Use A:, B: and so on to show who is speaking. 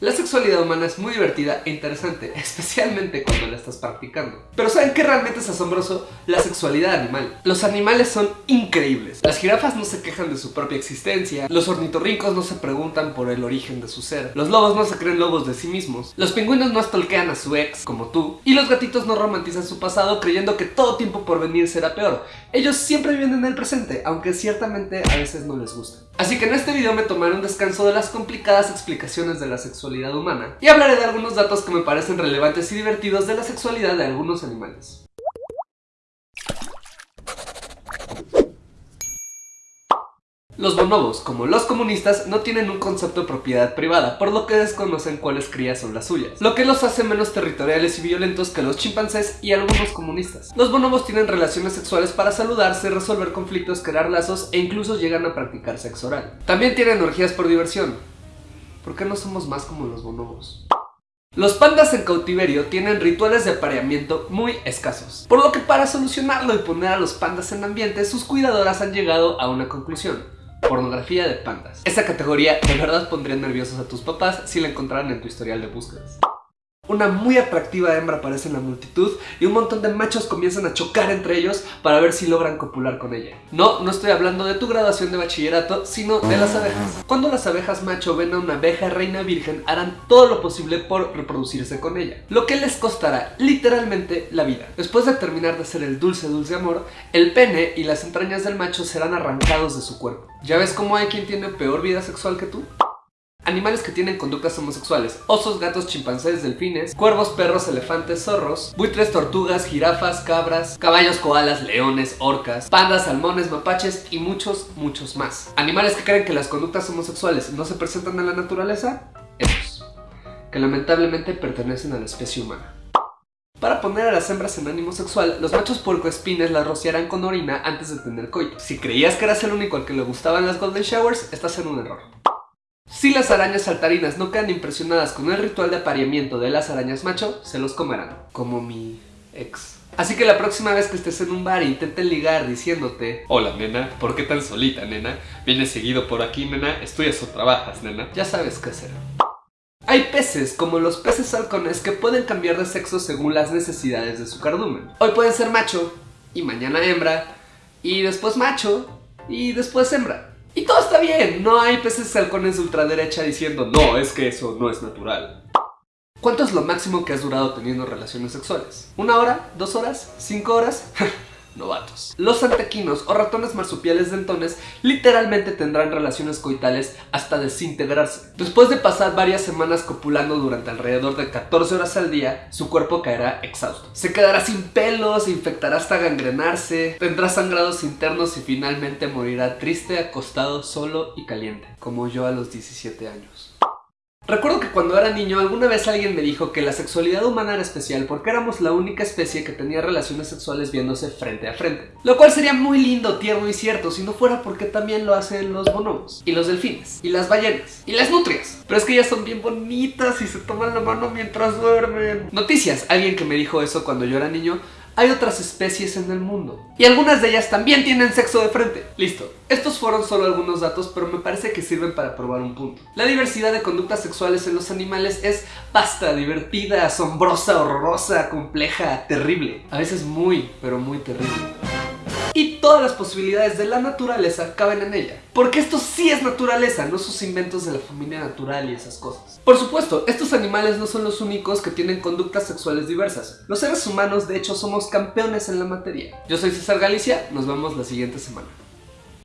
A: La sexualidad humana es muy divertida e interesante, especialmente cuando la estás practicando. Pero ¿saben qué realmente es asombroso? La sexualidad animal. Los animales son increíbles. Las jirafas no se quejan de su propia existencia, los ornitorrincos no se preguntan por el origen de su ser, los lobos no se creen lobos de sí mismos, los pingüinos no estolquean a su ex, como tú, y los gatitos no romantizan su pasado creyendo que todo tiempo por venir será peor. Ellos siempre viven en el presente, aunque ciertamente a veces no les gusta. Así que en este video me tomaré un descanso de las complicadas explicaciones de la sexualidad humana y hablaré de algunos datos que me parecen relevantes y divertidos de la sexualidad de algunos animales. Los bonobos, como los comunistas, no tienen un concepto de propiedad privada, por lo que desconocen cuáles crías son las suyas, lo que los hace menos territoriales y violentos que los chimpancés y algunos comunistas. Los bonobos tienen relaciones sexuales para saludarse, resolver conflictos, crear lazos e incluso llegan a practicar sexo oral. También tienen orgías por diversión, ¿Por qué no somos más como los bonobos? Los pandas en cautiverio tienen rituales de apareamiento muy escasos, por lo que para solucionarlo y poner a los pandas en ambiente, sus cuidadoras han llegado a una conclusión. Pornografía de pandas. Esa categoría de verdad pondría nerviosos a tus papás si la encontraran en tu historial de búsquedas. Una muy atractiva hembra aparece en la multitud y un montón de machos comienzan a chocar entre ellos para ver si logran copular con ella. No, no estoy hablando de tu graduación de bachillerato, sino de las abejas. Cuando las abejas macho ven a una abeja reina virgen, harán todo lo posible por reproducirse con ella, lo que les costará literalmente la vida. Después de terminar de hacer el dulce dulce amor, el pene y las entrañas del macho serán arrancados de su cuerpo. ¿Ya ves cómo hay quien tiene peor vida sexual que tú? Animales que tienen conductas homosexuales. Osos, gatos, chimpancés, delfines, cuervos, perros, elefantes, zorros, buitres, tortugas, jirafas, cabras, caballos, koalas, leones, orcas, pandas, salmones, mapaches y muchos, muchos más. Animales que creen que las conductas homosexuales no se presentan en la naturaleza, esos, que lamentablemente pertenecen a la especie humana. Para poner a las hembras en ánimo sexual, los machos puercoespines las rociarán con orina antes de tener coito. Si creías que eras el único al que le gustaban las golden showers, estás en un error. Si las arañas saltarinas no quedan impresionadas con el ritual de apareamiento de las arañas macho, se los comerán, como mi ex. Así que la próxima vez que estés en un bar e intenten ligar diciéndote Hola nena, ¿por qué tan solita nena? ¿Vienes seguido por aquí nena? ¿Estudias o trabajas nena? Ya sabes qué hacer. Hay peces, como los peces halcones, que pueden cambiar de sexo según las necesidades de su cardumen. Hoy pueden ser macho, y mañana hembra, y después macho, y después hembra. Y todo está bien, no hay peces halcones de ultraderecha diciendo no, es que eso no es natural. ¿Cuánto es lo máximo que has durado teniendo relaciones sexuales? ¿Una hora? ¿Dos horas? ¿Cinco horas? Los antequinos o ratones marsupiales dentones literalmente tendrán relaciones coitales hasta desintegrarse. Después de pasar varias semanas copulando durante alrededor de 14 horas al día, su cuerpo caerá exhausto. Se quedará sin pelos, se infectará hasta gangrenarse, tendrá sangrados internos y finalmente morirá triste, acostado, solo y caliente, como yo a los 17 años. Recuerdo que cuando era niño alguna vez alguien me dijo que la sexualidad humana era especial porque éramos la única especie que tenía relaciones sexuales viéndose frente a frente. Lo cual sería muy lindo, tierno y cierto si no fuera porque también lo hacen los bonobos, y los delfines, y las ballenas, y las nutrias. Pero es que ellas son bien bonitas y se toman la mano mientras duermen. Noticias, alguien que me dijo eso cuando yo era niño hay otras especies en el mundo. Y algunas de ellas también tienen sexo de frente. Listo. Estos fueron solo algunos datos, pero me parece que sirven para probar un punto. La diversidad de conductas sexuales en los animales es basta, divertida, asombrosa, horrorosa, compleja, terrible. A veces muy, pero muy terrible y todas las posibilidades de la naturaleza caben en ella. Porque esto sí es naturaleza, no sus inventos de la familia natural y esas cosas. Por supuesto, estos animales no son los únicos que tienen conductas sexuales diversas. Los seres humanos de hecho somos campeones en la materia. Yo soy César Galicia, nos vemos la siguiente semana.